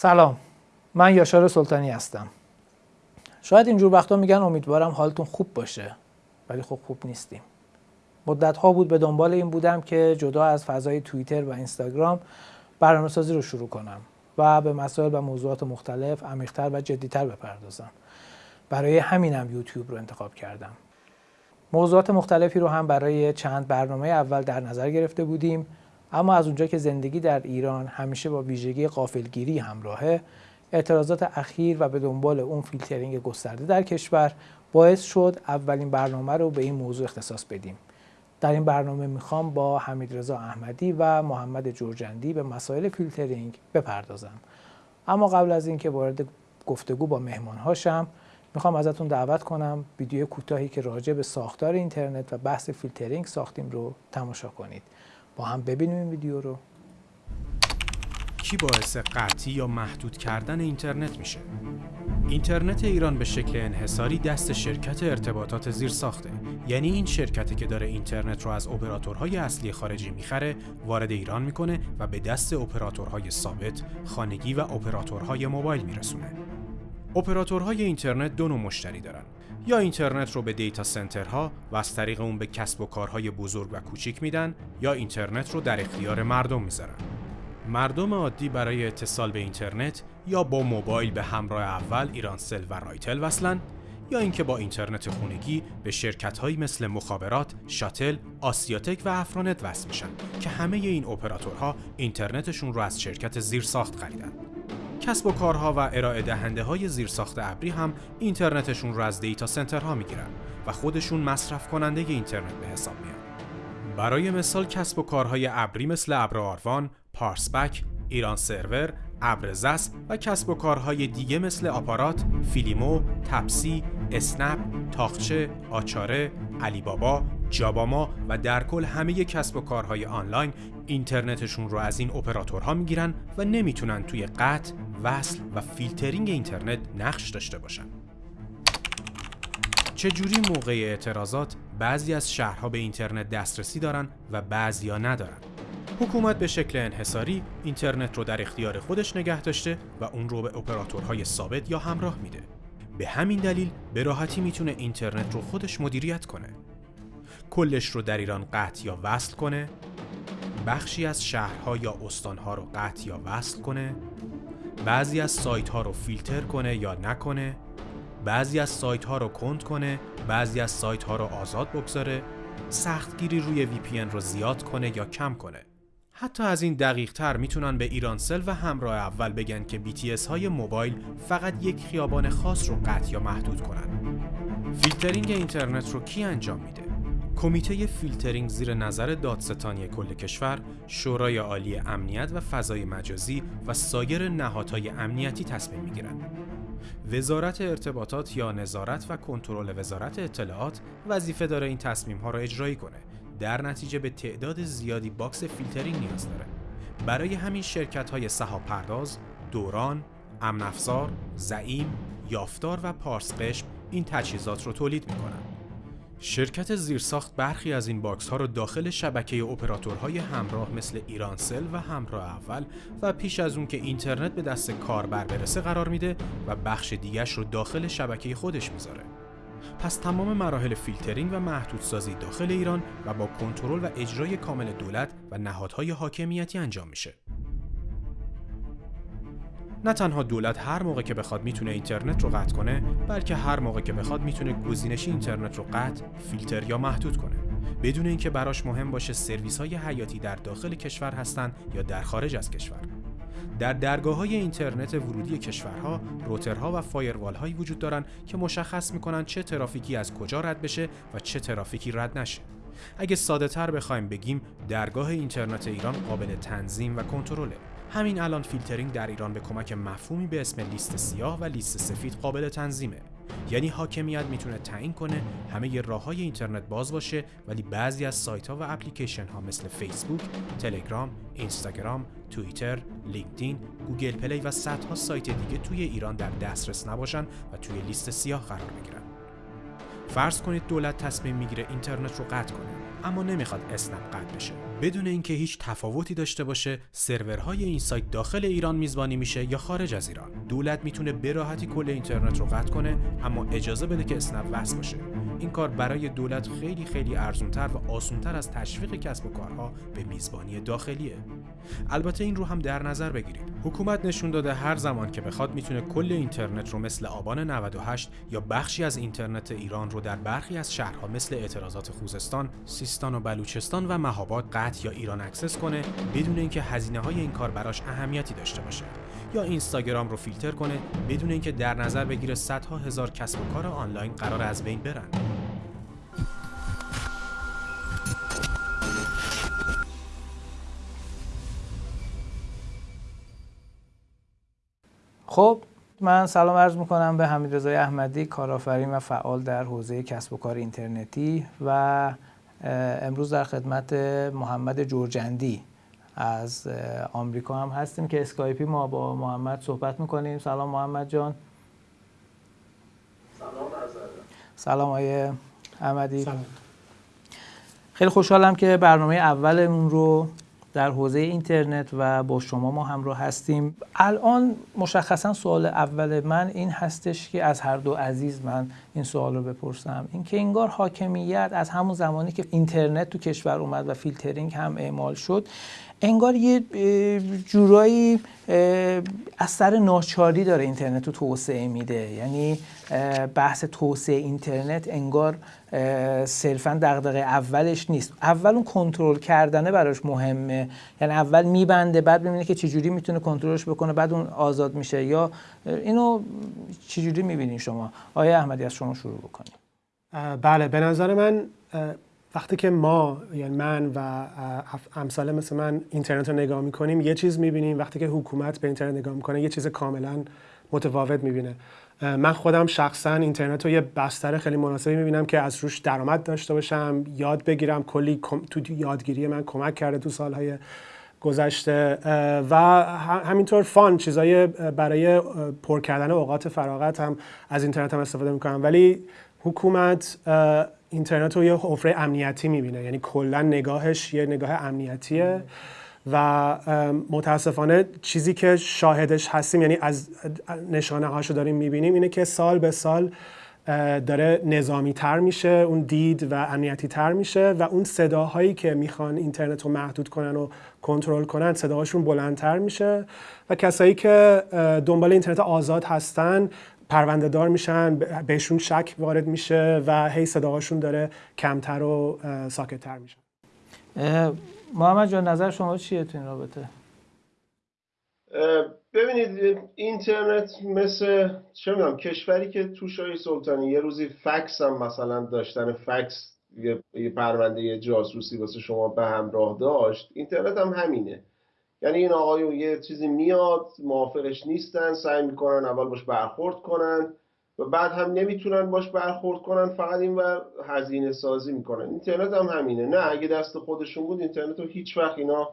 سلام. من یاشار سلطانی هستم. شاید اینجور وقتا میگن امیدوارم حالتون خوب باشه ولی خب خوب نیستیم. مدت ها بود به دنبال این بودم که جدا از فضای توییتر و اینستاگرام برنامه سازی رو شروع کنم و به مسائل و موضوعات مختلف عمیقتر و جدیتر بپردازم. برای همینم یوتیوب رو انتخاب کردم. موضوعات مختلفی رو هم برای چند برنامه اول در نظر گرفته بودیم. اما از اونجا که زندگی در ایران همیشه با ویژگی غافلگیری همراهه اعتراضات اخیر و به دنبال اون فیلترینگ گسترده در کشور باعث شد اولین برنامه رو به این موضوع اختصاص بدیم. در این برنامه می‌خوام با حمیدرضا احمدی و محمد جرجندی به مسائل فیلترینگ بپردازم. اما قبل از اینکه وارد گفتگو با مهمان‌ها بشم می‌خوام ازتون دعوت کنم ویدیو کوتاهی که راجع به ساختار اینترنت و بحث فیلترینگ ساختیم رو تماشا کنید. با هم ببینیم این ویدیو رو. کی باعث قطعی یا محدود کردن اینترنت میشه؟ اینترنت ایران به شکل انحصاری دست شرکت ارتباطات زیر ساخته یعنی این شرکتی که داره اینترنت رو از اپراتورهای اصلی خارجی می‌خره وارد ایران می‌کنه و به دست اپراتورهای ثابت خانگی و اپراتورهای موبایل میرسونه. اپراتورهای اینترنت دو نوع مشتری دارن. یا اینترنت رو به دیتا سنترها و از طریق اون به کسب و کارهای بزرگ و کوچیک میدن یا اینترنت رو در اختیار مردم می‌ذارن مردم عادی برای اتصال به اینترنت یا با موبایل به همراه اول ایرانسل و رایتل وصلن یا اینکه با اینترنت خونگی به شرکت‌هایی مثل مخابرات، شاتل، آسیاتک و افرانت وصل میشن که همه این اپراتورها اینترنتشون رو از شرکت زیرساخت خریدن. کسب و کارها و ارائه دهنده های زیرساخت ابری هم اینترنتشون رو از data center ها می‌گیرن و خودشون مصرف کننده اینترنت به حساب میان. برای مثال کسب و کارهای ابری مثل ابر آروان، پارس‌پک، ایران سرور، ابر زس و کسب و کارهای دیگه مثل آپارات، فیلیمو، تپسی، اسنپ، طاقچه، آچاره، علی بابا، جاباما و در کل همه کسب و کارهای آنلاین اینترنتشون رو از این اپراتورها می‌گیرن و نمی‌تونن توی قطع، وصل و فیلترینگ اینترنت نقش داشته باشن. چجوری موقع اعتراضات بعضی از شهرها به اینترنت دسترسی دارن و بعضیا ندارن؟ حکومت به شکل انحصاری اینترنت رو در اختیار خودش نگه داشته و اون رو به اپراتورهای ثابت یا همراه میده. به همین دلیل به راحتی می‌تونه اینترنت رو خودش مدیریت کنه. کلش رو در ایران قطع یا وصل کنه، بخشی از شهرها یا استانها رو قطع یا وصل کنه، بعضی از سایت ها رو فیلتر کنه یا نکنه، بعضی از سایت ها رو کند کنه، بعضی از سایت ها رو آزاد بگذاره، سختگیری روی VPN رو زیاد کنه یا کم کنه. حتی از این دقیق تر می‌تونن به ایرانسل و همراه اول بگن که BTS های موبایل فقط یک خیابان خاص رو قطع یا محدود کنن. فیلترینگ اینترنت رو کی انجام میده؟ کمیته فیلترینگ زیر نظر دادستانی کل کشور، شورای عالی امنیت و فضای مجازی و سایر نهادهای امنیتی تصمیم می‌گیرن. وزارت ارتباطات با نظارت و کنترل وزارت اطلاعات وظیفه داره این تصمیم ها را اجرایی کنه در نتیجه به تعداد زیادی باکس فیلترینگ نیاز داره برای همین شرکت های سحاب پرداز، دوران، امن افزار، زعیم، یافتار و پارس قشم این تجهیزات رو تولید می‌کنن. شرکت زیرساخت برخی از این باکس ها رو داخل شبکه اپراتورهای همراه مثل ایرانسل و همراه اول و پیش از اون که اینترنت به دست کاربر برسه قرار میده و بخش دیگش رو داخل شبکه خودش می‌ذاره. پس تمام مراحل فیلترینگ و محدودسازی داخل ایران و با کنترل و اجرای کامل دولت و نهادهای حاکمیتی انجام میشه. نه تنها دولت هر موقع که بخواد می‌تونه اینترنت رو قطع کنه بلکه هر موقع که بخواد می‌تونه گزینشی اینترنت رو قطع، فیلتر یا محدود کنه بدون اینکه براش مهم باشه سرویس های حیاتی در داخل کشور هستند یا در خارج از کشور. در درگاه های اینترنت ورودی کشورها روترها و فایروال هایی وجود دارند که مشخص می‌کنن چه ترافیکی از کجا رد بشه و چه ترافیکی رد نشه. اگه ساده تر بخوایم بگیم درگاه اینترنت ایران قابل تنظیم و کنترله. همین الان فیلترینگ در ایران به کمک مفهومی به اسم لیست سیاه و لیست سفید قابل تنظیمه. یعنی حاکمیت می‌تونه تعیین کنه همه راه های اینترنت باز باشه ولی بعضی از سایت ها و اپلیکیشن ها مثل فیسبوک، تلگرام، اینستاگرام، توییتر، لینکدین، گوگل پلی و صدها سایت دیگه توی ایران در دسترس نباشن و توی لیست سیاه قرار بگیرن. فرض کنید دولت تصمیم می‌گیره اینترنت رو قطع کنه اما نمی‌خواد اسنپ قطع بشه بدون اینکه هیچ تفاوتی داشته باشه سرورهای این سایت داخل ایران میزبانی میشه یا خارج از ایران. دولت می‌تونه به راحتی کل اینترنت رو قطع کنه اما اجازه بده که اسنپ وصل باشه. این کار برای دولت خیلی خیلی ارزونتر و آسونتر از تشویق کسب و کارها به میزبانی داخلیه. البته این رو هم در نظر بگیرید. حکومت نشون داده هر زمان که بخواد می‌تونه کل اینترنت رو مثل آبان 98 یا بخشی از اینترنت ایران رو در برخی از شهرها مثل اعتراضات خوزستان، سیستان و بلوچستان و مهاباد قطع یا ایران access کنه بدون اینکه هزینه های این کار براش اهمیتی داشته باشه. یا اینستاگرام رو فیلتر کنه بدون اینکه در نظر بگیره صدها هزار کسب و کار آنلاین قرار از بین برن. خب من سلام عرض می‌کنم به حمید احمدی کارآفرین و فعال در حوزه کسب و کار اینترنتی و امروز در خدمت محمد جورجندی از آمریکا هم هستیم که اسکایپی ما با محمد صحبت می‌کنیم. سلام محمد جان. سلام سلام آیه احمدی. سلام. خیلی خوشحالم که برنامه اولمون رو در حوزه اینترنت و با شما ما همراه هستیم. الان مشخصا سوال اول من این هستش که از هر دو عزیز من این سوال رو بپرسم. اینکه انگار حاکمیت از همون زمانی که اینترنت تو کشور اومد و فیلترینگ هم اعمال شد انگار یه جورایی از سر ناچاری داره اینترنت رو توسعه میده. یعنی بحث توسعه اینترنت انگار صرفا دغدغه اولش نیست. اول اون کنترل کردنه براش مهمه. یعنی اول میبنده بعد ببینه که چجوری می‌تونه کنترلش بکنه بعد اون آزاد میشه. یا اینو چجوری می‌بینین شما؟ آیا احمدی از شما شروع بکنیم. بله به نظر من وقتی که ما یعنی من و امثال مثل من اینترنت رو نگاه می‌کنیم یه چیز می‌بینیم. وقتی که حکومت به اینترنت نگاه می‌کنه یه چیز کاملا متفاوت می‌بینه. من خودم شخصا اینترنت رو یه بستر خیلی مناسبی می‌بینم که از روش درآمد داشته باشم یاد بگیرم کلی تو یادگیری من کمک کرده تو سالهای گذشته. و همینطور فان چیزای برای پر کردن اوقات فراغت هم از اینترنت هم استفاده می‌کنم. ولی حکومت اینترنت رو یه حفره امنیتی می‌بینه. یعنی کلا نگاهش یه نگاه امنیتیه. و متاسفانه چیزی که شاهدش هستیم یعنی از نشانه هاشو داریم می‌بینیم اینه که سال به سال داره نظامی تر میشه اون دید و امنیتی تر میشه و اون صداهایی که می‌خوان اینترنت رو محدود کنن و کنترل کنن صداهاشون بلندتر میشه و کسایی که دنبال اینترنت آزاد هستن پرونده دار میشن بهشون شک وارد میشه و هی صداهاشون داره کمتر و ساکتتر میشه. محمد جان نظر شما چیه تو این رابطه؟ ببینید اینترنت مثل چه می‌دونم کشوری که تو شاهی سلطانی یه روزی فکس هم مثلا داشتن فکس یه پرونده جاسوسی واسه شما به همراه داشت اینترنت هم همینه. یعنی این آقایون یه چیزی میاد موافقش نیستن سعی می‌کنن اول باش برخورد کنن و بعد هم نمی‌تونن باش برخورد کنن فقط این ور هزینه سازی می‌کنن. اینترنت هم همینه. نه اگه دست خودشون بود اینترنت رو هیچ وقت اینا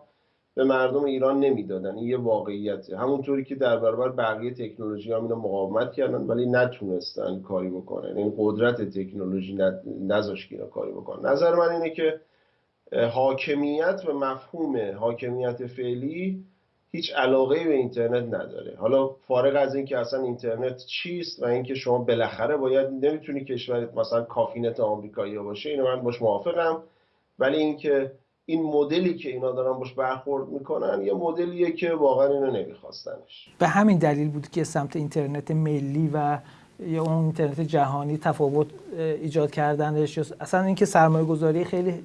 به مردم ایران نمی‌دادن. این یه واقعیته. همونطوری که در برابر بقیه تکنولوژی هم اینا مقاومت کردن ولی نتونستن کاری بکنن. این قدرت تکنولوژی نذاشت اینا کاری بکنن. نظر من اینه که حاکمیت و مفهوم حاکمیت فعلی هیچ علاقه به اینترنت نداره. حالا فارغ از اینکه اصلا اینترنت چیست و اینکه شما بالاخره باید نمی‌تونی کشورت مثلا کافینت آمریکایی باشه اینو من باش موافقم. ولی اینکه این مدلی که اینا دارن باش برخورد می‌کنن یه مدلیه که واقعا اینو نمیخواستنش. به همین دلیل بود که سمت اینترنت ملی و یا اون اینترنت جهانی تفاوت ایجاد کردنش. اصلا اینکه سرمایه گذاری خیلی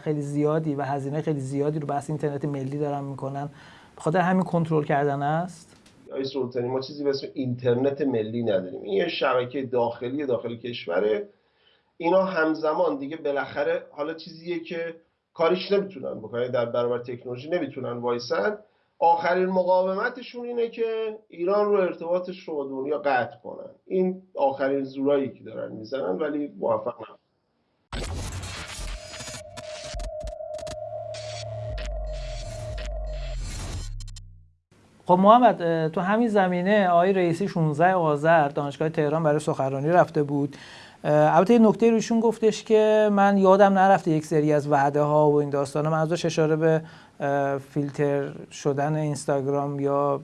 خیلی زیادی و هزینه خیلی زیادی رو بحث اینترنت ملی دارن می‌کنن. بخاطر همین کنترل کردن است؟ آی سلطانی ما چیزی به اسم اینترنت ملی نداریم. این یه شبکه داخلی داخل کشوره. اینا همزمان دیگه بالاخره حالا چیزیه که کاریش نمی‌تونن بکنن. در برابر تکنولوژی نمی‌تونن وایسن. آخرین مقاومتشون اینه که ایران رو ارتباطش رو با دنیا قطع کنن. این آخرین زورایی که دارن می‌زنن ولی موفق نمیشن خب محمد تو همین زمینه آقای رئیسی 16 آذر دانشگاه تهران برای سخنرانی رفته بود. البته یه نکته روشون گفتش که من یادم نرفته یک سری از وعده ها و این داستانا. من ازش اشاره به فیلتر شدن اینستاگرام یا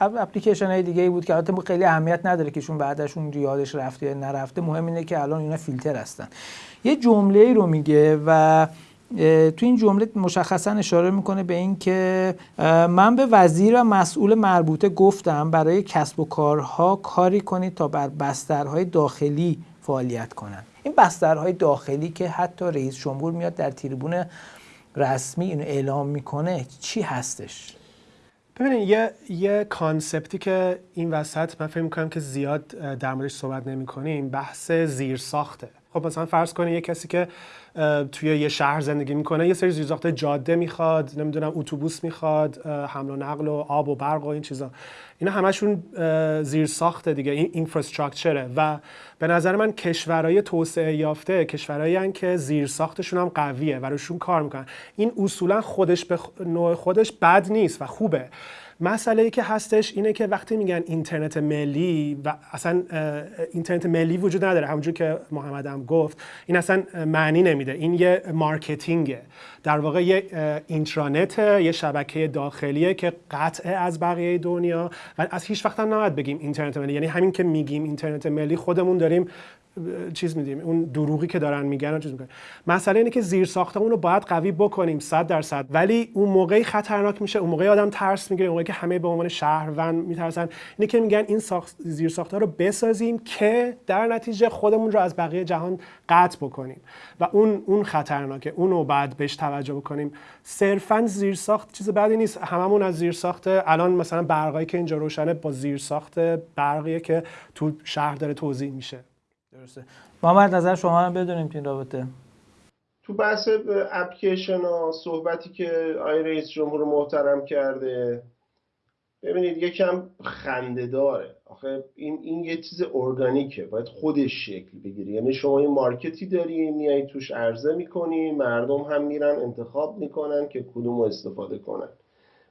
اپلیکیشن های دیگه ای بود که البته خیلی اهمیت نداره که شون بعدشون یادش رفته یا نرفته. مهم اینه که الان اینا فیلتر هستن. یه جمله ای رو میگه و تو این جمله مشخصا اشاره می‌کنه به این که من به وزیر و مسئول مربوطه گفتم برای کسب و کارها کاری کنید تا بر بسترهای داخلی فعالیت کنند این بسترهای داخلی که حتی رئیس جمهور میاد در تریبون رسمی اینو اعلام می‌کنه چی هستش؟ ببینید یه یه کانسپتی که این وسط من فکر می‌کنم که زیاد در موردش صحبت نمی کنیم بحث زیر ساخته خب مثلا فرض کنید یه کسی که توی یه شهر زندگی می‌کنه یه سری زیرساخت جاده می‌خواد نمی‌دونم اتوبوس می‌خواد حمل و نقل و آب و برق و این چیزا. اینا همشون زیر ساخته دیگه این اینفراستراکچره و به نظر من کشورهای توسعه یافته کشورهایی که زیر ساختشون هم قویه و روشون کار می‌کنن. این اصولا خودش به نوع خودش بد نیست و خوبه. مسئله ای که هستش اینه که وقتی میگن اینترنت ملی و اصلا اینترنت ملی وجود نداره همونجور که محمد هم گفت این اصلا معنی نمیده. این یه marketing ه. در واقع یه اینترانت یه شبکه داخلیه که قطعه از بقیه دنیا و از هیچ وقت هم بگیم اینترنت ملی. یعنی همین که میگیم اینترنت ملی خودمون داریم چیز میدیم اون دروغی که دارن میگن چیز می‌کنن. مسئله اینه که زیر ساختمون رو باید قوی بکنیم 100 درصد. ولی اون موقعی خطرناک میشه اون موقعی آدم ترس می‌گیره اون موقعی که همه به عنوان شهروند میترسن. اینه که میگن این ساخت زیر ساخته رو بسازیم که در نتیجه خودمون رو از بقیه جهان قطع بکنیم. و اون اون خطرناکه اون رو بعد بهش توجه بکنیم. صرفا زیر ساخت چیز بدی نیست. هممون از زیر ساخت الان مثلا برقایی که اینجا روشنه با زیر ساخت برقیه که تو شهر داره توضیح میشه. درسته محمد نظر شما هم بدونیم این رابطه. تو بحث اپلیکیشن ها صحبتی که آقای رئیس جمهور محترم کرده ببینید یکم خنده داره. آخه این این یه چیز ارگانیکه. باید خودش شکل بگیره. یعنی شما یه مارکتی داری میای توش عرضه می‌کنی مردم هم میرن انتخاب می‌کنن که کدوم استفاده کنن.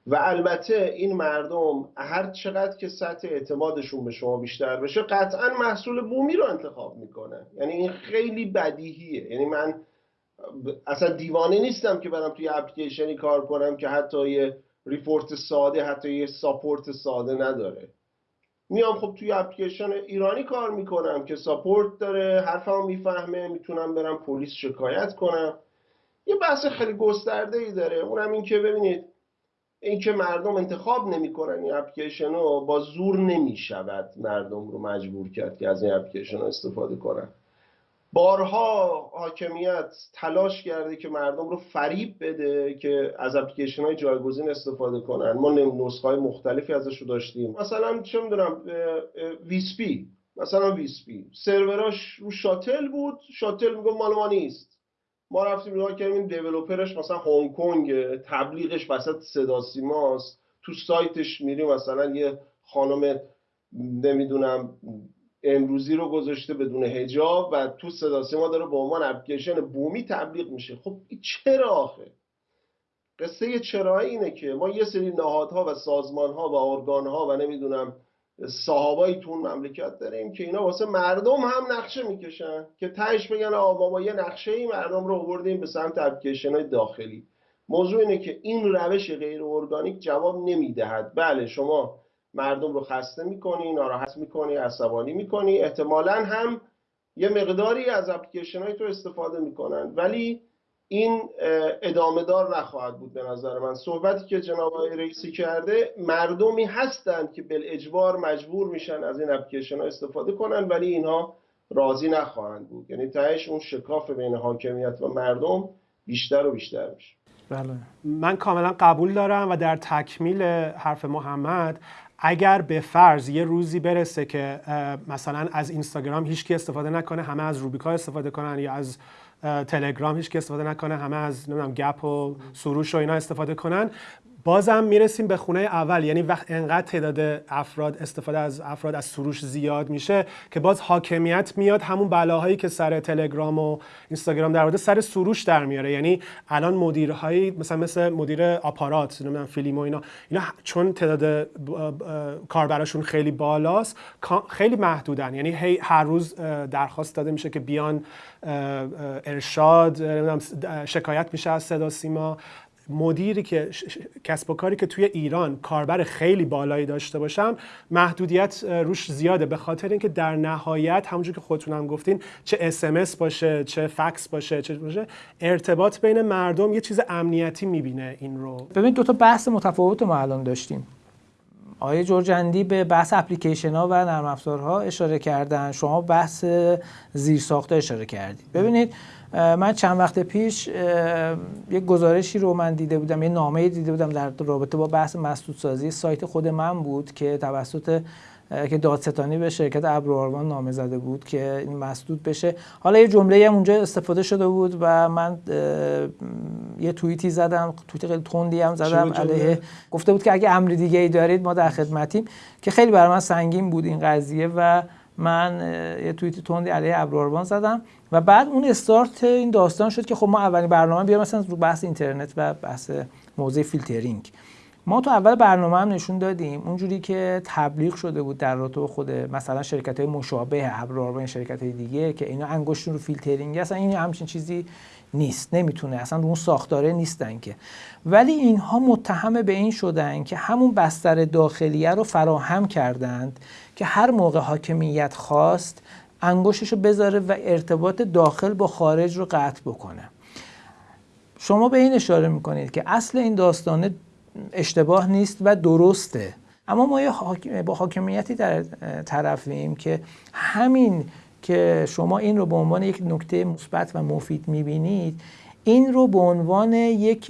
و البته این مردم هر چقدر که سطح اعتمادشون به شما بیشتر بشه قطعا محصول بومی رو انتخاب می‌کنن. یعنی این خیلی بدیهیه. یعنی من اصلا دیوانه نیستم که برم توی اپلیکیشنی کار کنم که حتی یه report ساده حتی یه support ساده نداره. میام خب توی اپلیکیشن ایرانی کار می‌کنم که support داره حرفمو می‌فهمه می‌تونم برم پلیس شکایت کنم. یه بحث خیلی گسترده ای داره. اونم این که ببینید اینکه مردم انتخاب نمی‌کنن این اپلیکیشن رو با زور نمی‌شود مردم رو مجبور کرد که از این اپلیکیشن استفاده کنن. بارها حاکمیت تلاش کرده که مردم رو فریب بده که از اپلیکیشن های جایگزین استفاده کنن. ما نسخه های مختلفی ازش رو داشتیم. مثلا چه می‌دونم ویسپی مثلا ویسپی سروراش رو شاتل بود. شاتل میگه مال ما نیست. ما رفتیم نگاه کردیم این دیولوپرش مثلا هنگ کنگ تبلیغش وسط صدا سیماست. تو سایتش میریم مثلا یه خانم نمی‌دونم امروزی رو گذاشته بدون هجاب و تو صدا سیما داره به عنوان اپلیکیشن بومی تبلیغ میشه. خب چرا آخه؟ قصه چرا اینه که ما یه سری نهادها و سازمانها و ارگانها و نمی‌دونم صحابایی تو اون مملکت داریم که اینا واسه مردم هم نقشه می‌کشن که تهش بگن آقا ما یه نقشه ای مردم رو آوردیم به سمت اپلیکیشن داخلی. موضوع اینه که این روش غیر ارگانیک جواب نمی‌دهد. بله شما مردم رو خسته می‌کنی ناراحت می‌کنی عصبانی می‌کنی. احتمالا هم یه مقداری از اپلیکیشن های تو استفاده می‌کنن. ولی این ادامه دار نخواهد بود به نظر من. صحبتی که جناب آقای رئیسی کرده مردمی هستند که بل اجبار مجبور میشن از این اپلیکیشن ها استفاده کنن ولی اینها راضی نخواهند بود. یعنی تهش اون شکاف بین حاکمیت و مردم بیشتر و بیشتر میشه. بله. من کاملا قبول دارم و در تکمیل حرف محمد اگر به فرض یه روزی برسه که مثلا از اینستاگرام هیچکی استفاده نکنه همه از روبیکا استفاده کنن یا از تلگرام هیچ که استفاده نکنه همه از نمی‌دونم گپ و سروش و اینا استفاده کنن. بازم می‌رسیم به خونه اول. یعنی وقت انقدر تعداد افراد استفاده از افراد از سروش زیاد میشه که باز حاکمیت میاد همون بلاهایی که سر تلگرام و اینستاگرام در مورد سر سروش در میاره. یعنی الان مدیرهایی مثلا مثل مدیر آپارات نمی‌دونم فیلم و اینا اینا چون تعداد کاربراشون خیلی بالاست خیلی محدودن. یعنی هی هر روز درخواست داده میشه که بیان ارشاد شکایت میشه از صدا سیما. مدیری که کسب و کاری که توی ایران کاربر خیلی بالایی داشته باشم محدودیت روش زیاده. به خاطر اینکه در نهایت همونجور که خودتون هم گفتین چه اسمس باشه چه فکس باشه چه باشه ارتباط بین مردم یه چیز امنیتی می‌بینه این رو. ببین دو تا بحث متفاوت ما الان داشتیم. آقای جورجندی به بحث اپلیکیشن ها و نرم افزارها اشاره کردن. شما بحث زیرساخته اشاره کردید. ببینید من چند وقت پیش یک گزارشی رو من دیده بودم یه نامه دیده بودم در رابطه با بحث مسدود سازی سایت خود من بود که توسط که دادستانی به شرکت ابروآروان نامه زده بود که این مسدود بشه. حالا یه جمله هم اونجا استفاده شده بود و من یه توییتی زدم توییت خیلی تندی هم زدم علیه. گفته بود که اگه امر دیگه ای دارید ما در خدمتیم. که خیلی برای من سنگین بود این قضیه و من یه توییت تندی علیه ابراروان زدم و بعد اون استارت این داستان شد که خب ما اولین برنامه بیام مثلا رو بحث اینترنت و بحث موضوع فیلترینگ. ما تو اول برنامه هم نشون دادیم اونجوری که تبلیغ شده بود در رابطه خود مثلا شرکت های مشابه ابراروان شرکت های دیگه که اینا انگشتون رو فیلترینگ اصلا این همچین چیزی نیست نمی‌تونه. اصلا اون ساختاره نیستن که. ولی اینها متهم به این شدن که همون بستر داخلیه رو فراهم کردند که هر موقع حاکمیت خواست انگشتش رو بذاره و ارتباط داخل با خارج رو قطع بکنه. شما به این اشاره می‌کنید که اصل این داستانه اشتباه نیست و درسته. اما ما با حاکمیتی در طرفیم که همین که شما این رو به عنوان یک نکته مثبت و مفید می‌بینید این رو به عنوان یک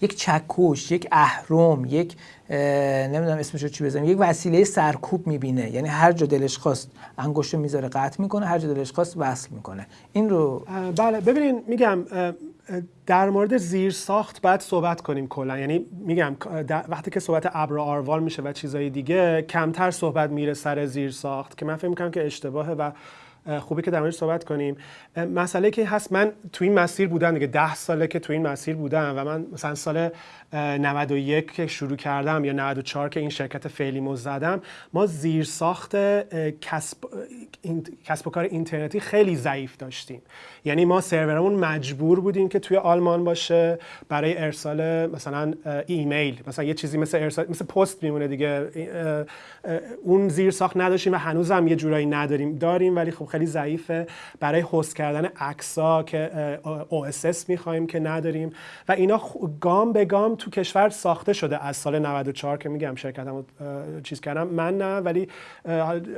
یک چکش یک اهرم یک نمی‌دونم اسمش رو چی بزنم یک وسیله سرکوب می‌بینه. یعنی هر جا دلش خواست انگشت می‌ذاره قطع می‌کنه هر جا دلش خواست وصل می‌کنه. این رو بله ببینین میگم در مورد زیر ساخت باید صحبت کنیم کلا. یعنی میگم وقتی که صحبت ابر آروال میشه و چیزای دیگه کمتر صحبت میره سر زیر ساخت که من فکر می‌کنم که اشتباهه و خوبی که در موردش صحبت کنیم. مسئله که هست من تو این مسیر بودم دیگه ده ساله که تو این مسیر بودم و من مثلا سال 91 که شروع کردم یا 94 که این شرکت فعلیمو زدم ما زیر ساخت کسب, کسب و کار اینترنتی خیلی ضعیف داشتیم. یعنی ما سرورمون مجبور بودیم که توی آلمان باشه برای ارسال مثلا ایمیل. مثلا یه چیزی مثل ارسال مثل پست میمونه دیگه. اون زیر ساخت نداشتیم و هنوزم یه جورایی نداریم داریم ولی خب خیلی ضعیفه. برای هست کردن عکسا که OSS می‌خوایم که نداریم. و اینا گام به گام کشور ساخته شده از سال 94 که میگم شرکتمو چیز کردم. من نه ولی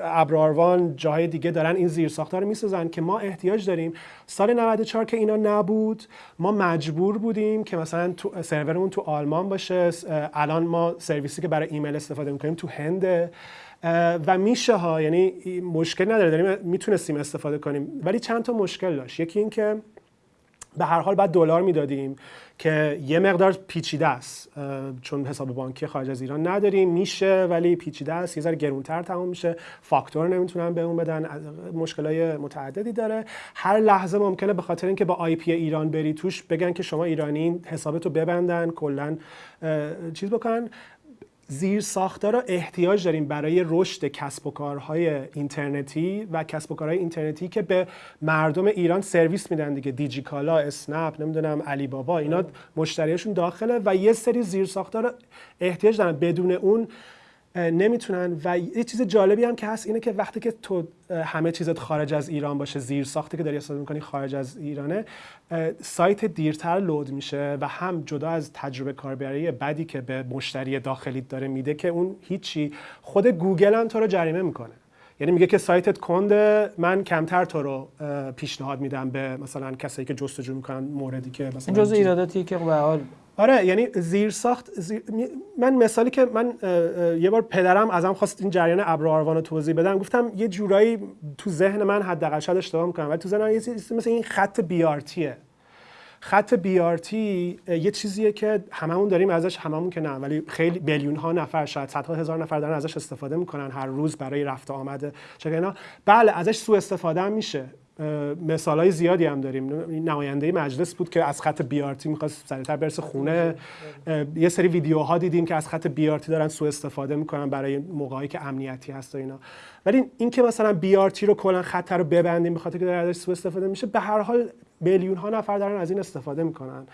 ابراروان جاهای دیگه دارن این زیر رو می‌سازن که ما احتیاج داریم. سال 94 که اینا نبود ما مجبور بودیم که مثلا تو سرورمون تو آلمان باشه. الان ما سرویسی که برای ایمیل استفاده می‌کنیم تو هنده و میشه ها یعنی مشکل نداره. داریم می‌تونستیم استفاده کنیم. ولی چند تا مشکل داشت. یکی این که به هر حال بعد دلار می‌دادیم. که یه مقدار پیچیده است. چون حساب بانکی خارج از ایران نداریم. میشه ولی پیچیده است. یه ذره گرونتر تموم میشه. فاکتور نمی‌تونن به اون بدن. مشکلای متعددی داره. هر لحظه ممکنه به خاطر اینکه با آی پی ایران بری توش بگن که شما ایرانی حسابتو ببندن کلا چیز بکنن زیر ساختا رو احتیاج داریم برای رشد کسب و کارهای اینترنتی و کسب و کارهای اینترنتی که به مردم ایران سرویس میدن دیگه. دیجیکالا اسنپ نمی‌دونم علی بابا اینا مشتریشون داخله و یه سری زیر ساختا رو احتیاج دارن. بدون اون نمی‌تونن و یه چیز جالبی هم که هست اینه که وقتی که تو همه چیزت خارج از ایران باشه زیر ساخته که داری استفاده می‌کنی خارج از ایرانه سایت دیرتر لود میشه و هم جدا از تجربه کاربری بدی که به مشتری داخلی داره میده که اون هیچی. خود گوگل هم تو رو جریمه می‌کنه. یعنی میگه که سایتت کنده من کمتر تو رو پیشنهاد میدم به مثلا کسایی که جستجو می‌کنن موردی که مثلا جزء ایراداتی که به حال آره یعنی زیر ساخت من مثالی که من یه بار پدرم ازم خواست این جریان ابر آروان رو توضیح بدم. گفتم یه جورایی تو ذهن من حداقل شاید اشتباه می‌کنم ولی تو ذهن من یه مثل این خط بیارتیه خط بیارتی یه چیزیه که هممون داریم ازش هممون که نه ولی خیلی میلیون ها نفر شاید صدها هزار نفر دارن ازش استفاده می‌کنن هر روز برای رفت آمد چه بله ازش سوء استفاده میشه. مثال های زیادی هم داریم. نماینده مجلس بود که از خط بیارتی می‌خواست سریعتر برسه خونه. یه سری ویدیوها دیدیم که از خط بیارتی دارن سوء استفاده می‌کنن برای موقعی که امنیتی هست و اینا. ولی این که مثلا بیارتی رو کلا خط رو ببندیم به خاطر که داره ازش سوء استفاده میشه به هر حال میلیون ها نفر دارن از این استفاده می‌کنن.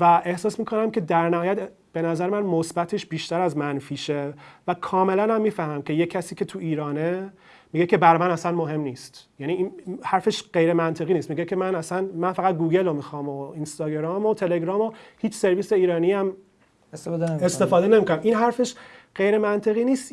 و احساس می‌کنم که در نهایت به نظر من مثبتش بیشتر از منفیشه و کاملا هم می‌فهمم که یه کسی که تو ایرانه میگه که بر من اصلا مهم نیست. یعنی این حرفش غیر منطقی نیست. میگه که من اصلا من فقط گوگل رو می‌خوام و اینستاگرام و تلگرام و هیچ سرویس ایرانی هم استفاده, استفاده نمی‌کنم. این حرفش غیر منطقی نیست.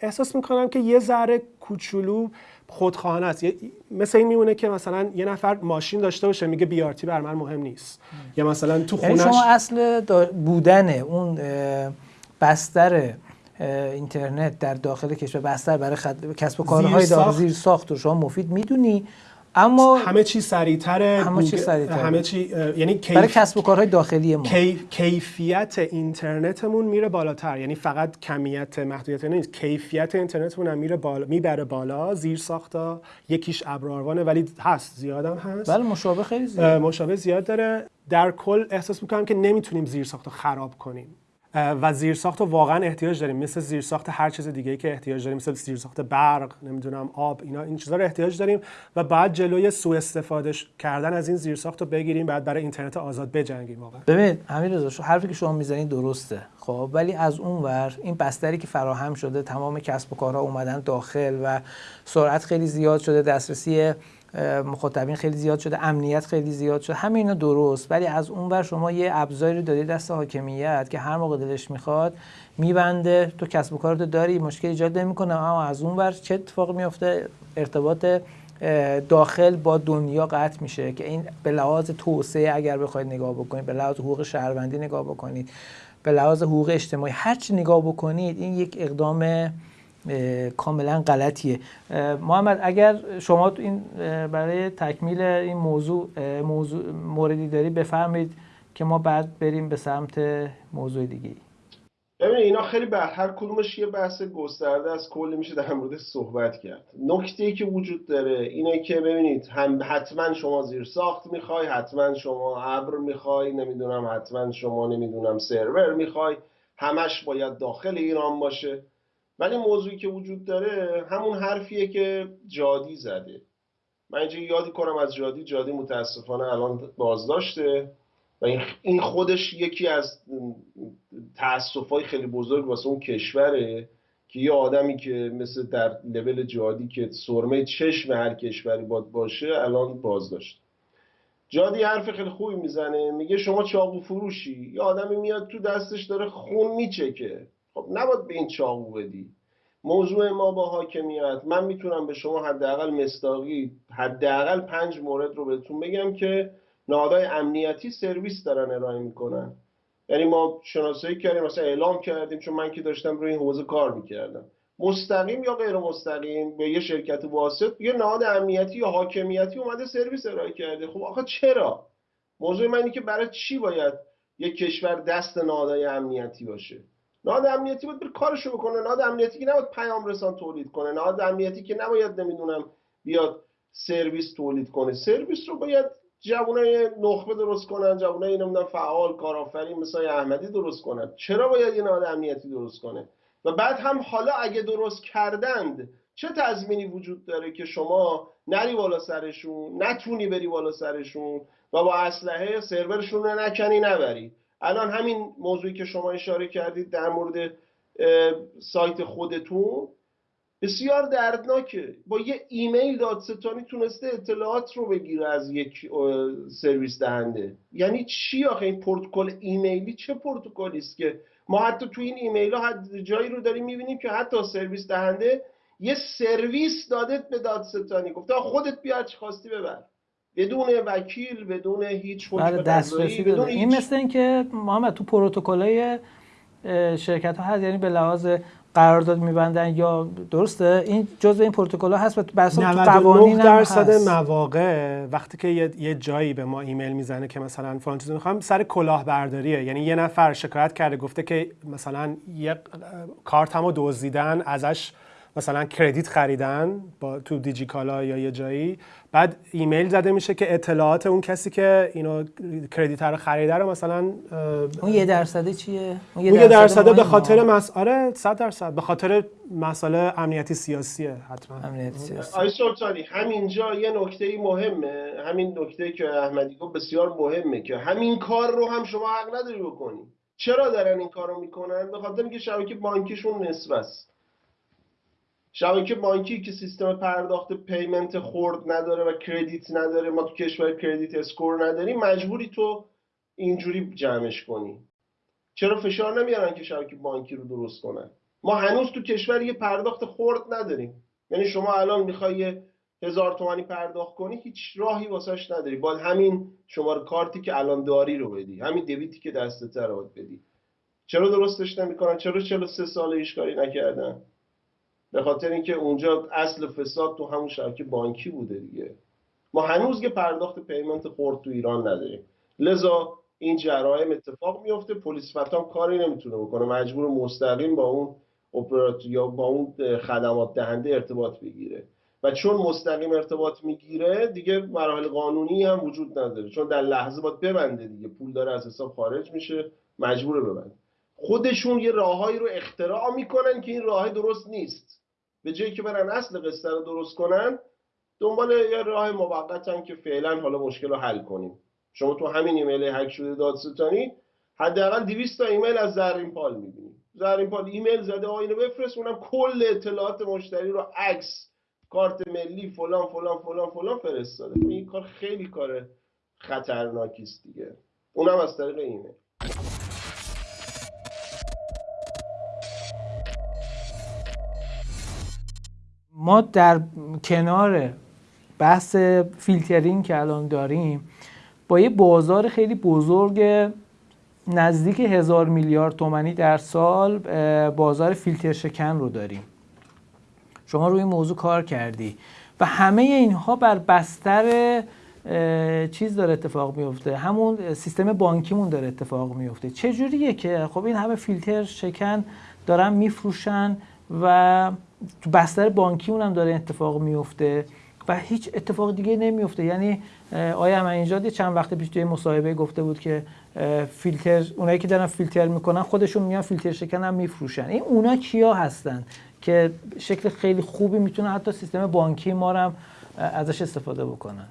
احساس می‌کنم که یه ذره کوچولو خودخواهانه است. مثل این میمونه که مثلا یه نفر ماشین داشته باشه میگه بیارتی بر من مهم نیست. یا مثلا تو یعنی خونش شما اصل بودن اون بستر اینترنت در داخل کشور بستر برای خد... کسب و کارهای داخل زیر ساخت رو شما مفید می‌دونی. اما همه چی سریعتره همه چی سریعتره. همه چی یعنی کیف... برای کسب و کارهای داخلی ما کیفیت اینترنتمون میره بالاتر. یعنی فقط کمیت محدودیت نیست. کیفیت اینترنتمون هم میره بالا می‌بره بالا زیر ساختا. یکیش ابراروانه ولی هست زیادم هست. بله مشابه خیلی زیاد. مشابه زیاد داره. در کل احساس می‌کنم که نمی‌تونیم زیر ساخت خراب کنیم. و زیرساخت رو واقعا احتیاج داریم. مثل زیرساخت هر چیز دیگه که احتیاج داریم مثل زیرساخت برق نمی‌دونم آب اینا این چیزا رو احتیاج داریم و بعد جلوی سوء استفاده کردن از این زیرساخت رو بگیریم بعد برای اینترنت آزاد بجنگیم واقعا. ببین همین رضا حرفی که شما می‌زنید درسته خب؟ ولی از اون ور این بستری که فراهم شده تمام کسب و کارها اومدن داخل و سرعت خیلی زیاد شده دسترسی مخاطبین خیلی زیاد شده امنیت خیلی زیاد شده. همه اینا درست ولی از اون ور شما یه ابزاری رو دادی دست حاکمیت که هر موقع دلش می‌خواد میبنده. تو کسب و کارت داری مشکل ایجاد نمی‌کنه. اما از اون ور چه اتفاقی میفته ارتباط داخل با دنیا قطع میشه که این به لحاظ توسعه اگر بخواید نگاه بکنید به لحاظ حقوق شهروندی نگاه بکنید به لحاظ حقوق اجتماعی هر چی نگاه بکنید این یک اقدام کاملا غلطیه. محمد اگر شما این برای تکمیل این موضوع موضوع موردی داری بفرمایید که ما بعد بریم به سمت موضوع دیگه ببینید اینا خیلی بر هر کدومش یه بحث گسترده از کلی میشه در مورد صحبت کرد. نکته ای که وجود داره اینه که ببینید هم حتما شما زیر ساخت می‌خوای حتما شما ابر می‌خوای نمی‌دونم حتما شما نمی‌دونم سرور می‌خوای همش باید داخل ایران باشه. ولی موضوعی که وجود داره همون حرفیه که جادی زده. من اینجا یادی کنم از جادی جادی متاسفانه الان بازداشته و این خودش یکی از های خیلی بزرگ واسه اون کشوره که یه آدمی که مثل در لول جادی که سرمه چشم هر کشوری باد باشه الان بازداشت جادی حرف خیلی خوبی می‌زنه میگه شما چاقو فروشی. یه آدمی میاد تو دستش داره خون میچکه. خب نباید به این چاقو بدی. موضوع ما با حاکمیت من می‌تونم به شما حداقل مستاقی حداقل پنج مورد رو بهتون بگم که نهادهای امنیتی سرویس دارن ارائه می‌کنن. یعنی ما شناسایی کردیم مثلا اعلام کردیم چون من که داشتم روی این حوزه کار می‌کردم. مستقیم یا غیر مستقیم به یه شرکت واسط یه نهاد امنیتی یا حاکمیتی اومده سرویس ارائه کرده. خب آخه چرا؟ موضوع من اینه که برای چی باید یک کشور دست نهادهای امنیتی باشه؟ نهاد امنیتی باید بر کارشو بکنه. نهاد امنیتی که نباید پیام رسان تولید کنه. نهاد امنیتی که نباید نمی‌دونم بیاد سرویس تولید کنه. سرویس رو باید جوانای نخبه درست کنن جوانای نمی‌دونم فعال کارآفرین مثل احمدی درست کنن. چرا باید یه نهاد امنیتی درست کنه؟ و بعد هم حالا اگه درست کردند چه تضمینی وجود داره که شما نری بالا سرشون نتونی بری بالا سرشون و با اسلحه سرورشون رو نکنی نبری؟ الان همین موضوعی که شما اشاره کردید در مورد سایت خودتون بسیار دردناکه. با یه ایمیل دادستانی تونسته اطلاعات رو بگیره از یک سرویس دهنده. یعنی چی آخه؟ این پروتکل ایمیلی چه پروتکلی است که ما حتی تو این ایمیل ها جایی رو داریم می‌بینیم که حتی سرویس دهنده یه سرویس دادت به دادستانی. گفته خودت بیا چی خواستی ببر. بدون وکیل بدون هیچ حکم بله دسترسی بدون این مثل اینکه محمد تو پروتکلای شرکت ها هست یعنی به لحاظ قرارداد میبندن یا درسته؟ این جزء این پروتکل ها هست و تو قوانین درصد مواقع وقتی که یه،, جایی به ما ایمیل می‌زنه که مثلا فلان چیزو می‌خوام سر کلاهبرداریه. یعنی یه نفر شکایت کرده گفته که مثلا یه کارتمو دزدیدن ازش مثلا کردیت خریدن با تو دیجیکالا یا یه جایی. بعد ایمیل زده میشه که اطلاعات اون کسی که اینو کردیت رو خریده رو مثلا اون یه درصده چیه؟ اون یه درصده به خاطر مسئله 100 درصد. به خاطر مسئله امنیتی سیاسیه حتما. امنیتی سیاسی. آی سلطانی همینجا یه نکته مهمه. همین نکته که احمدی گفت بسیار مهمه که همین کار رو هم شما حق نداری بکنی. چرا دارن این کارو می‌کنن؟ به خاطر اینکه شبکه بانکیشون نصف است. شبکه بانکی که سیستم پرداخت payment خورد نداره و credit نداره ما تو کشور credit score نداریم مجبوری تو اینجوری جمعش کنی. چرا فشار نمیارن که شبکه بانکی رو درست کنن؟ ما هنوز تو کشور یه پرداخت خورد نداریم. یعنی شما الان می‌خوای هزار تومانی پرداخت کنی هیچ راهی واسش نداری. باید همین شماره کارتی که الان داری رو بدی همین دویتی که دستت رو بدی. چرا درستش نمی‌کنن؟ چرا 43 سال ایش کاری نکردن؟ به خاطر اینکه اونجا اصل فساد تو همون شبکه بانکی بوده دیگه. ما هنوز که پرداخت پیمنت خورد تو ایران نداریم. لذا این جرایم اتفاق میفته پلیس فتام کاری نمی‌تونه بکنه. مجبور مستقیم با اون اپراتور یا با اون خدمات دهنده ارتباط بگیره. و چون مستقیم ارتباط می‌گیره دیگه مراحل قانونی هم وجود نداره. چون در لحظه باید ببنده دیگه. پول داره از حساب خارج میشه. مجبور ببنده. خودشون یه راههایی رو اختراع می‌کنن که این راه درست نیست. به جایی که برن اصل قصه رو درست کنن دنبال یه راه موقتن که فعلا حالا مشکل رو حل کنیم. شما تو همین ایمیل هک شده دادستانی حداقل 200 تا ایمیل از زرین پال می‌بینید زرین پال ایمیل زده آینه بفرست اونم کل اطلاعات مشتری رو عکس کارت ملی فلان فلان فلان فلان فرستاده. این کار خیلی کار خطرناکی است دیگه. اونم از طریق ایمیل. ما در کنار بحث فیلترینگ که الان داریم با یه بازار خیلی بزرگ نزدیک هزار میلیارد تومنی در سال بازار فیلتر شکن رو داریم. شما روی این موضوع کار کردی و همه اینها بر بستر چیز داره اتفاق میفته. همون سیستم بانکیمون داره اتفاق میفته. چجوریه که خب این همه فیلتر شکن دارن میفروشن و تو بستر بانکی اونم داره اتفاق میفته و هیچ اتفاق دیگه نمیفته. یعنی آیا من اینجا چند وقت پیش توی مصاحبه گفته بود که فیلتر اونایی که دارن فیلتر می‌کنن خودشون میان فیلتر شکن هم میفروشن. این اونا کیا هستن که شکل خیلی خوبی می‌تونه حتی سیستم بانکی ما هم ازش استفاده بکنن؟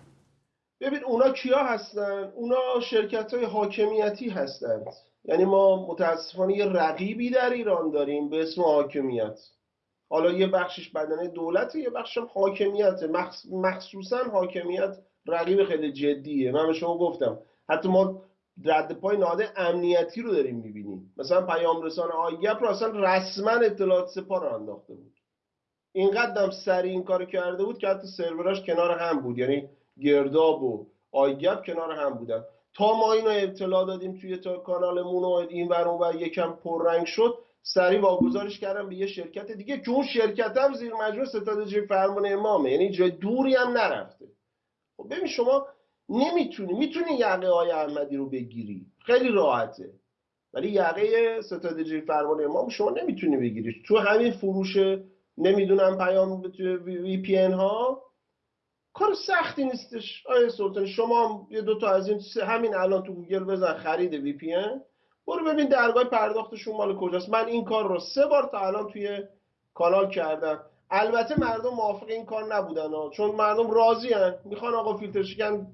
ببین اونا کیا هستن؟ اونا شرکت های حاکمیتی هستند. یعنی ما متاسفانه یه رقیبی در ایران داریم به اسم حاکمیت. حالا یه بخشش بدنه دولت یه بخشش هم حاکمیت مخصوصا حاکمیت رقیب خیلی جدیه. من به شما گفتم حتی ما رد پای ناده امنیتی رو داریم می‌بینیم. مثلا پیام رسان آیگپ رو اصلا رسما اطلاعات سپاه رو انداخته بود. اینقدر سریع این کار کرده بود که حتی سروراش کنار هم بود. یعنی گرداب و آیگپ کنار هم بودن. تا ما اینو اطلاع دادیم توی تا کانالمون و این ور یکم پررنگ شد سریع واگذارش کردم به یه شرکت دیگه که اون شرکت هم زیر مجموع ستاد فرمان امامه. یعنی جای دوری هم نرفته. خب ببین شما نمی‌تونی می‌تونی یقه های احمدی رو بگیری. خیلی راحته. ولی یقه ستاد فرمان امام شما نمی‌تونی بگیری تو همین فروش نمی‌دونم پیام VPN ها کار سختی نیستش. آیا سلطان شما یه دوتا از این همین الان تو گوگل بزن خرید VPN. برو ببین درگاه پرداختشون مال کجاست. من این کار رو سه بار تا الان توی کانال کردم. البته مردم موافق این کار نبودن ها. چون مردم راضی هن. می‌خوان آقا فیلتر شکن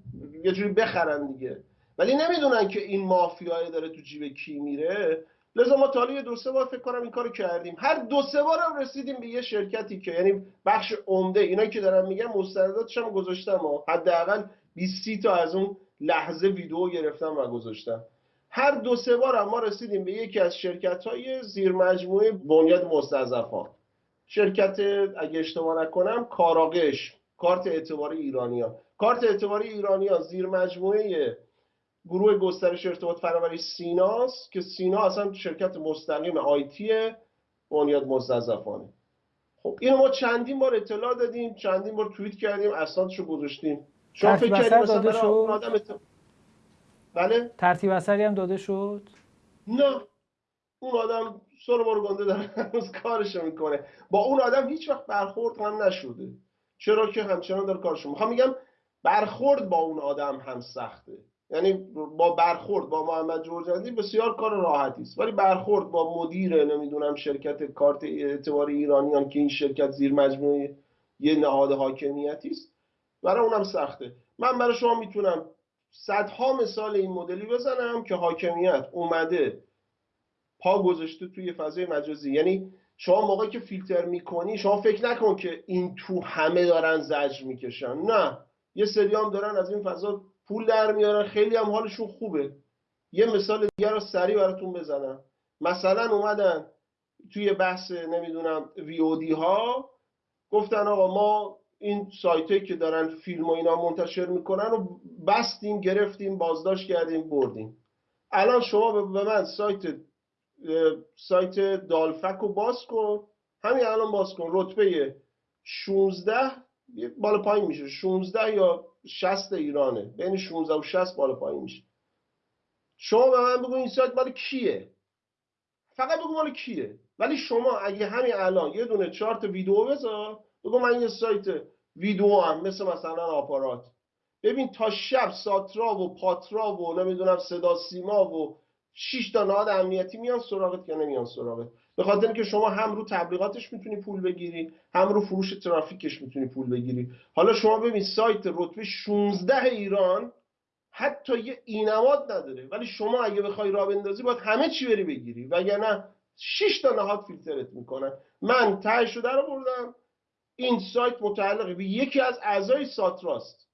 یه جوری بخرن دیگه. ولی نمی‌دونن که این مافیای داره تو جیب کی میره. لذا ما تالی دو سه بار فکر کنم این کارو کردیم. هر دو سه بار هم رسیدیم به یه شرکتی که یعنی بخش عمده. اینایی که دارم میگم مستنداتش هم گذاشتم حداقل 20 تا از اون لحظه ویدیو گرفتم و گذاشتم. هر دو سه بار ما رسیدیم به یکی از شرکت های زیر مجموعه بنیاد مستضعفان شرکت اگه اشتباه نکنم کاراقش کارت اعتباری ایرانیان کارت اعتباری ایرانیان زیر مجموعه گروه گسترش ارتباط فناوری سیناست که سینا اصلا شرکت مستقیم آیتیه بنیاد مستضعفانه خب اینو ما چندین بار اطلاع دادیم چندین بار توییت کردیم اسنادشو گذاشتیم شما فکر کردیم مثلا؟ آدم. بله. ترتیب اثری هم داده شد؟ نه. اون آدم سر گنده داره هنوز کارشو می‌کنه. با اون آدم هیچ وقت برخورد هم نشده. چرا که همچنان داره کارشو می‌خوام میگم برخورد با اون آدم هم سخته. یعنی با برخورد با محمد جورجندی بسیار کار راحتی است. ولی برخورد با مدیر نمی‌دونم شرکت کارت اعتبار ایرانیان که این شرکت زیر مجموعه یه نهاد حاکمیتی است برای اونم سخته. من برای شما می‌تونم صدها مثال این مدلی بزنم که حاکمیت اومده پا گذاشته توی فضای مجازی. یعنی شما موقعی که فیلتر می‌کنی شما فکر نکن که این تو همه دارن زجر می‌کشن. نه یه سری هم دارن از این فضا پول در میارن. خیلی هم حالشون خوبه. یه مثال دیگر رو سریع براتون بزنم. مثلا اومدن توی بحث نمی‌دونم وی ها. گفتن آقا ما این سایت که دارن فیلم و اینا منتشر می‌کنن رو بستیم گرفتیم بازداشت کردیم بردیم. الان شما به من سایت سایت دالفک رو باز کن. همین الان باز کن. رتبه 16 بالا پایین میشه. 16 یا 60 ایرانه. بین 16 و 60 بالا پایین میشه. شما به من بگو این سایت مال کیه؟ فقط بگو مال کیه. ولی شما اگه همین الان یه دونه چارت ویدیو بذار بگو من یه سایت ویدیو هم مثل مثلا آپارات. ببین تا شب ساترا و پاترا و نمی‌دونم صدا سیما و 6 تا نهاد امنیتی میان سراغت یا نمیان سراغت. به خاطر اینکه شما هم رو تبلیغاتش می‌تونی پول بگیری هم رو فروش ترافیکش می‌تونی پول بگیری. حالا شما ببین سایت رتبه 16 ایران حتی یه اینماد نداره. ولی شما اگه بخوای راه بندازی باید همه چی بری بگیری. وگرنه 6 تا نهاد فیلترت می‌کنن. من تهش رو در این سایت متعلق به یکی از اعضای ساتراست.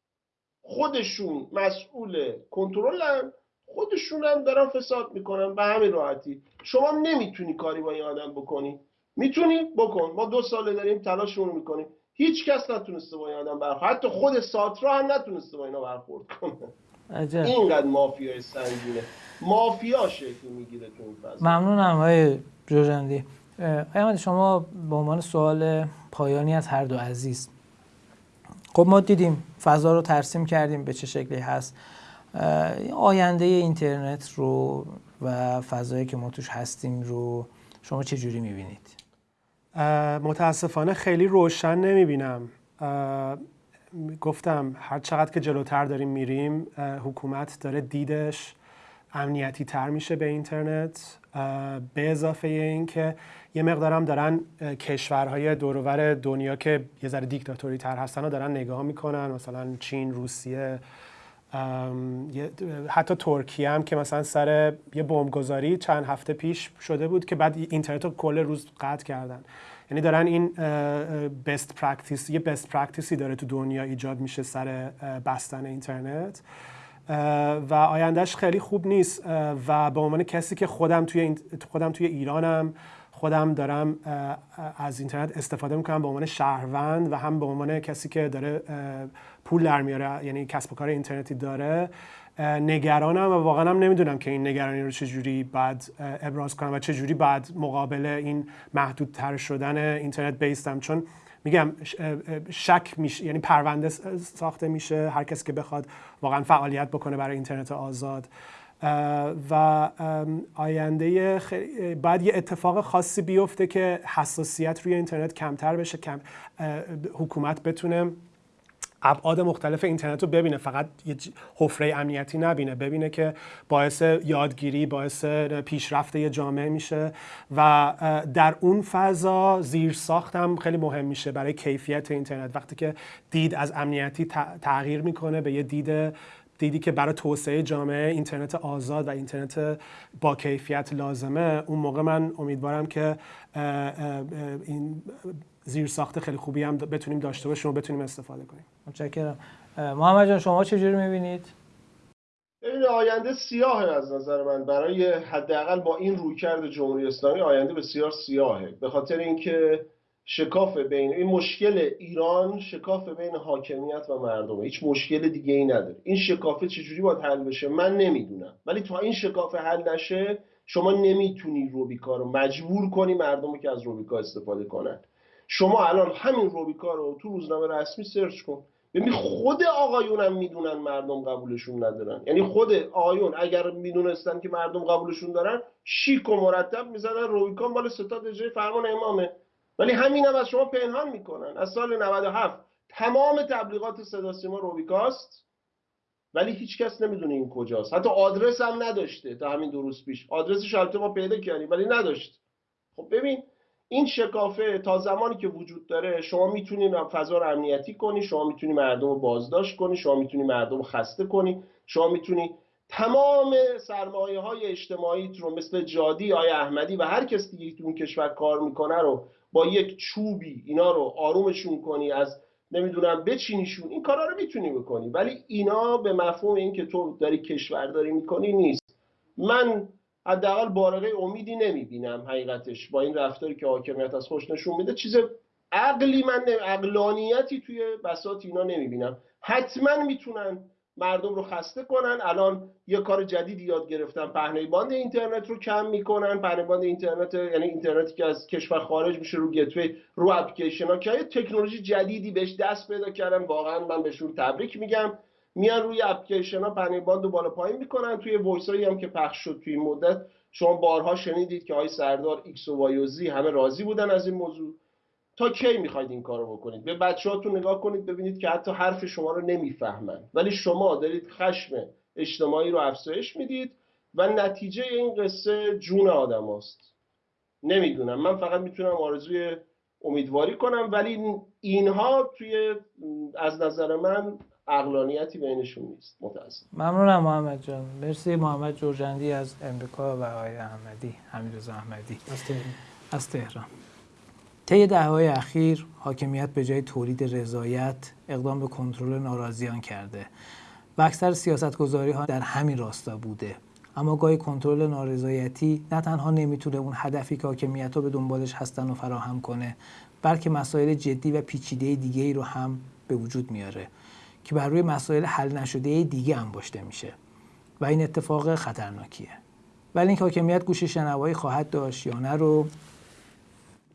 خودشون مسئول کنترلن خودشون هم دارن فساد می‌کنن به همین راحتی. شما نمی‌تونی کاری با این آدم بکنی. می‌تونی؟ بکن. ما دو ساله داریم تلاشمون می‌کنیم. هیچ کس نتونسته با این آدم برخورد. حتی خود ساترا هم نتونسته با اینا برخورد کنه. عجب. اینقدر مافیای سنگینه. مافیا شکل می‌گیره تو این ممنونم های جوجندی. احمد شما به عنوان سوال پایانی از هر دو عزیز خب ما دیدیم فضا رو ترسیم کردیم به چه شکلی هست. آینده اینترنت رو و فضایی که ما توش هستیم رو شما چه جوری می‌بینید؟ متاسفانه خیلی روشن نمی‌بینم. گفتم هر چقدر که جلوتر داریم میریم حکومت داره دیدش امنیتی تر میشه به اینترنت. به اضافه این که یه مقدارم دارن کشورهای دورور دنیا که یه ذره دیکتاتوری تر هستن رو دارن نگاه می‌کنن. مثلا چین روسیه حتی ترکیه هم که مثلا سر یه بمبگذاری چند هفته پیش شده بود که بعد اینترنت رو کل روز قطع کردن. یعنی دارن این best practice یه best practice ی داره تو دنیا ایجاد میشه سر بستن اینترنت. و آیندهش خیلی خوب نیست. و به عنوان کسی که خودم توی خودم توی ایرانم خودم دارم از اینترنت استفاده می‌کنم به عنوان شهروند و هم به عنوان کسی که داره پول در میاره یعنی کسب و کار اینترنتی داره. نگرانم و واقعا هم نمی‌دونم که این نگرانی رو چجوری بعد ابراز کنم و چجوری بعد مقابل این محدودتر شدن اینترنت بیستم. چون میگم شک میشه یعنی پرونده ساخته میشه. هر کسی که بخواد واقعا فعالیت بکنه برای اینترنت آزاد. و آینده بعد یه اتفاق خاصی بیفته که حساسیت روی اینترنت کمتر بشه کم حکومت بتونه ابعاد مختلف اینترنت رو ببینه. فقط یه حفره امنیتی نبینه ببینه که باعث یادگیری باعث پیشرفت یه جامعه میشه و در اون فضا زیر ساخت هم خیلی مهم میشه برای کیفیت اینترنت. وقتی که دید از امنیتی تغییر می‌کنه به یه دید دیدی که برای توسعه جامعه اینترنت آزاد و اینترنت با کیفیت لازمه اون موقع من امیدوارم که این زیر ساخت خیلی خوبی هم بتونیم داشته باشیم و بتونیم استفاده کنیم. متشکرم. محمد جان شما چجوری می‌بینید؟ این آینده سیاهه از نظر من. برای حداقل با این رویکرد جمهوری اسلامی آینده بسیار سیاهه. به خاطر اینکه شکاف بین این مشکل ایران شکاف بین حاکمیت و مردمه. هیچ مشکل دیگه ای نداره. این شکافه چجوری باید حل بشه؟ من نمی‌دونم. ولی تا این شکاف حل نشه شما نمی‌تونی روبیکا رو مجبور کنی مردم رو که از روبیکا استفاده کنن. شما الان همین روبیکا رو تو روزنامه رسمی سرچ کن. ببین خود آقایون می‌دونن مردم قبولشون ندارن. یعنی خود آقایون اگر می‌دونستن که مردم قبولشون دارن شیک و مرتب می‌زنن روبیکا مال ستاد اجرای فرمان امامه. ولی همین هم از شما پنهان می‌کنن. از سال 97 تمام تبلیغات صدا سیما روبیکاست. ولی هیچ کس نمی‌دونه این کجاست. حتی آدرس هم نداشته تا همین دو روز پیش. آدرسش البته ما پیدا کردیم ولی نداشت. خب ببین این شکافه تا زمانی که وجود داره شما می‌تونید فضا رو امنیتی کنی شما می‌تونی مردم رو بازداشت کنی شما می‌تونی مردم رو خسته کنی شما می‌تونی تمام سرمایه های اجتماعی رو مثل جادی آی احمدی و هر کس دیگه تو اون کشور کار می‌کنه رو با یک چوبی اینا رو آرومشون کنی از نمی‌دونم بچینیشون این کارا رو می‌تونی بکنی. ولی اینا به مفهوم این که تو داری کشورداری می‌کنی نیست. من حداقل بارقه امیدی نمی‌بینم حقیقتش با این رفتاری که حاکمیت از خودش نشون میده. چیز عقلی من عقلانیتی توی بساط اینا نمی‌بینم. حتما می‌تونن مردم رو خسته کنن. الان یه کار جدیدی یاد گرفتن. پهنه باند اینترنت رو کم می‌کنن. پهنه باند اینترنت یعنی اینترنتی که از کشور خارج میشه رو gateway رو اپلیکیشن ها که تکنولوژی جدیدی بهش دست پیدا کردن. واقعا من بهشون تبریک میگم. میان روی اپلیکیشن ها پهنه باند رو بالا پایین می‌کنن. توی voice هم که پخش شد توی مدت شما بارها شنیدید که آقای سردار X و Y و Z همه راضی بودن از این موضوع. تا کی می‌خواید این کارو بکنید؟ به بچه‌هاتون نگاه کنید ببینید که حتی حرف شما رو نمی‌فهمن. ولی شما دارید خشم اجتماعی رو افزایش می‌دید و نتیجه این قصه جون آدماست. نمی‌دونم. من فقط می‌تونم آرزوی امیدواری کنم ولی اینها توی از نظر من اقلانیتی بینشون نیست. متاسف ممنونم محمد جان. مرسی محمد جورجندی از امریکا و آقای احمدی حمید احمدی از تهران. طی دههای اخیر حاکمیت به جای تولید رضایت اقدام به کنترل ناراضیان کرده و اکثر سیاستگذاری ها در همین راستا بوده. اما گاهی کنترل نارضایتی نه تنها نمی‌تونه اون هدفی که حاکمیت ها به دنبالش هستن و فراهم کنه بلکه مسائل جدی و پیچیده دیگه ای رو هم به وجود میاره که بر روی مسائل حل نشده دیگه انباشته میشه و این اتفاق خطرناکیه. ولی اینکه حاکمیت گوش شنوایی خواهد داشت یا نه رو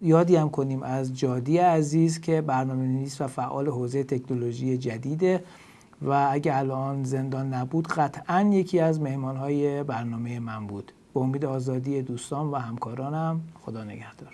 یادی هم کنیم از جادی عزیز که برنامه نویس و فعال حوزه تکنولوژی جدیده و اگه الان زندان نبود قطعا یکی از مهمانهای برنامه من بود. به امید آزادی دوستان و همکارانم خدا نگهدار.